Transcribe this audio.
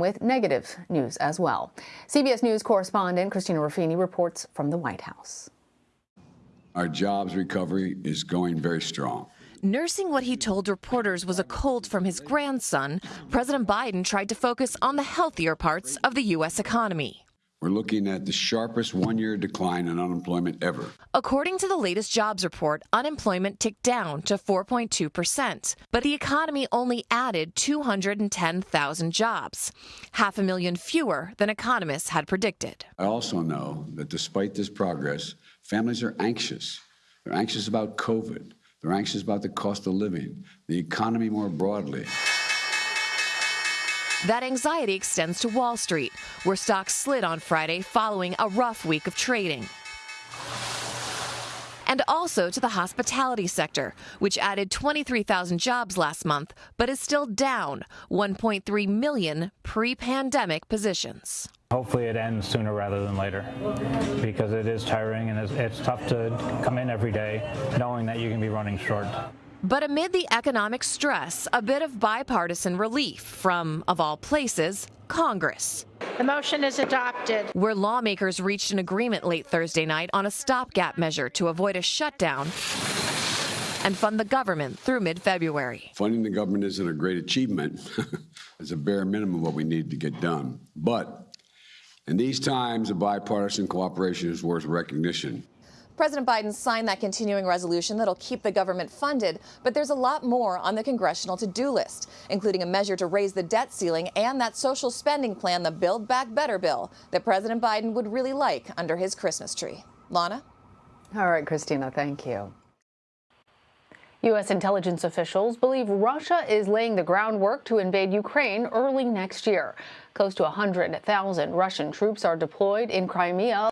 with negative news as well. CBS News correspondent Christina Ruffini reports from the White House. Our jobs recovery is going very strong. Nursing what he told reporters was a cold from his grandson, President Biden tried to focus on the healthier parts of the U.S. economy. We're looking at the sharpest one year decline in unemployment ever. According to the latest jobs report, unemployment ticked down to 4.2%, but the economy only added 210,000 jobs, half a million fewer than economists had predicted. I also know that despite this progress, families are anxious. They're anxious about COVID. They're anxious about the cost of living, the economy more broadly. That anxiety extends to Wall Street, where stocks slid on Friday following a rough week of trading. And also to the hospitality sector, which added 23,000 jobs last month, but is still down 1.3 million pre pandemic positions. Hopefully, it ends sooner rather than later because it is tiring and it's, it's tough to come in every day knowing that you can be running short. But amid the economic stress, a bit of bipartisan relief from, of all places, Congress. The motion is adopted. Where lawmakers reached an agreement late Thursday night on a stopgap measure to avoid a shutdown and fund the government through mid February. Funding the government isn't a great achievement, it's a bare minimum of what we need to get done. But in these times, a bipartisan cooperation is worth recognition. President Biden signed that continuing resolution that'll keep the government funded, but there's a lot more on the congressional to-do list, including a measure to raise the debt ceiling and that social spending plan, the Build Back Better bill, that President Biden would really like under his Christmas tree. Lana? All right, Christina, thank you. U.S. intelligence officials believe Russia is laying the groundwork to invade Ukraine early next year. Close to 100,000 Russian troops are deployed in Crimea.